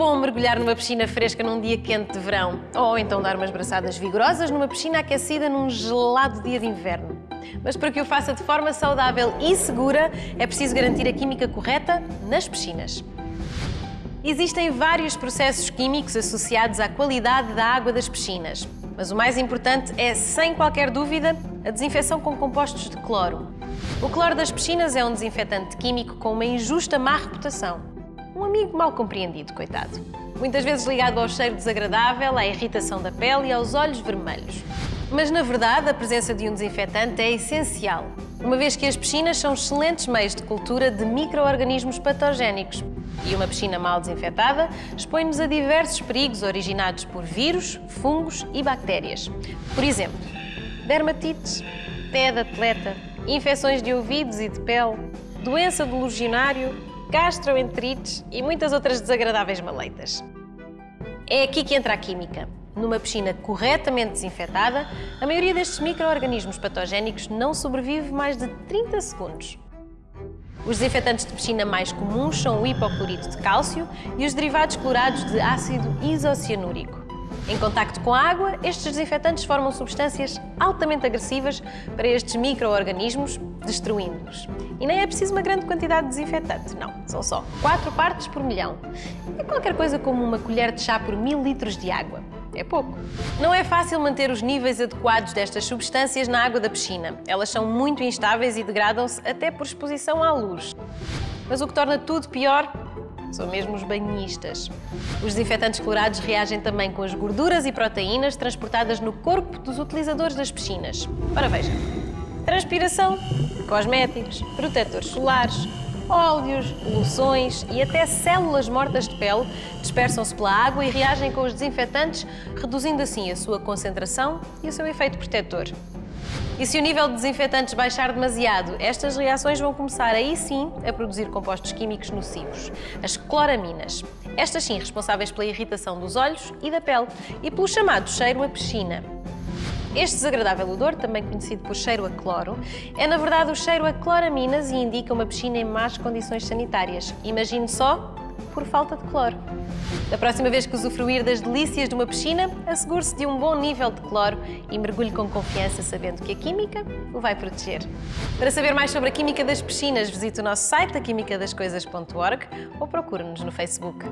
bom mergulhar numa piscina fresca num dia quente de verão, ou então dar umas braçadas vigorosas numa piscina aquecida num gelado dia de inverno. Mas para que o faça de forma saudável e segura, é preciso garantir a química correta nas piscinas. Existem vários processos químicos associados à qualidade da água das piscinas, mas o mais importante é, sem qualquer dúvida, a desinfecção com compostos de cloro. O cloro das piscinas é um desinfetante químico com uma injusta má reputação. Um amigo mal compreendido, coitado. Muitas vezes ligado ao cheiro desagradável, à irritação da pele e aos olhos vermelhos. Mas, na verdade, a presença de um desinfetante é essencial, uma vez que as piscinas são excelentes meios de cultura de micro-organismos patogénicos, e uma piscina mal desinfetada expõe-nos a diversos perigos originados por vírus, fungos e bactérias. Por exemplo, dermatites, pé de atleta, infecções de ouvidos e de pele, doença do legionário, gastroenterites e muitas outras desagradáveis maleitas. É aqui que entra a química. Numa piscina corretamente desinfetada, a maioria destes micro-organismos patogénicos não sobrevive mais de 30 segundos. Os desinfetantes de piscina mais comuns são o hipoclorito de cálcio e os derivados clorados de ácido isocianúrico. Em contacto com a água, estes desinfetantes formam substâncias altamente agressivas para estes micro-organismos, destruindo-os. E nem é preciso uma grande quantidade de desinfetante, não. São só 4 partes por milhão. É qualquer coisa como uma colher de chá por mil litros de água. É pouco. Não é fácil manter os níveis adequados destas substâncias na água da piscina. Elas são muito instáveis e degradam-se até por exposição à luz. Mas o que torna tudo pior são mesmo os banhistas. Os desinfetantes clorados reagem também com as gorduras e proteínas transportadas no corpo dos utilizadores das piscinas. Ora veja, transpiração, cosméticos, protetores solares, óleos, loções e até células mortas de pele dispersam-se pela água e reagem com os desinfetantes, reduzindo assim a sua concentração e o seu efeito protetor. E se o nível de desinfetantes baixar demasiado, estas reações vão começar aí sim a produzir compostos químicos nocivos, as cloraminas. Estas sim responsáveis pela irritação dos olhos e da pele e pelo chamado cheiro a piscina. Este desagradável odor, também conhecido por cheiro a cloro, é na verdade o cheiro a cloraminas e indica uma piscina em más condições sanitárias. Imagine só por falta de cloro. Da próxima vez que usufruir das delícias de uma piscina, assegure-se de um bom nível de cloro e mergulhe com confiança sabendo que a química o vai proteger. Para saber mais sobre a química das piscinas, visite o nosso site, aquimicadascoisas.org ou procure-nos no Facebook.